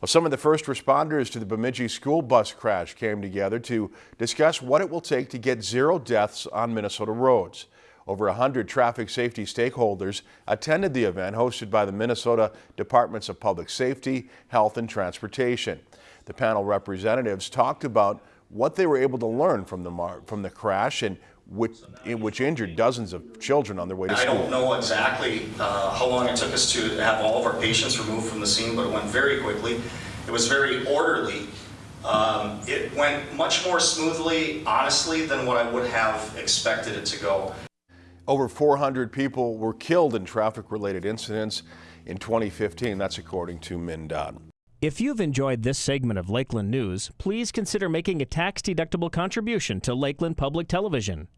Well, some of the first responders to the Bemidji school bus crash came together to discuss what it will take to get zero deaths on Minnesota roads. Over 100 traffic safety stakeholders attended the event hosted by the Minnesota Departments of Public Safety, Health and Transportation. The panel representatives talked about what they were able to learn from the, from the crash and which, which injured dozens of children on their way to school. I don't know exactly uh, how long it took us to have all of our patients removed from the scene, but it went very quickly. It was very orderly. Um, it went much more smoothly, honestly, than what I would have expected it to go. Over 400 people were killed in traffic-related incidents in 2015. That's according to MnDOT. If you've enjoyed this segment of Lakeland News, please consider making a tax-deductible contribution to Lakeland Public Television.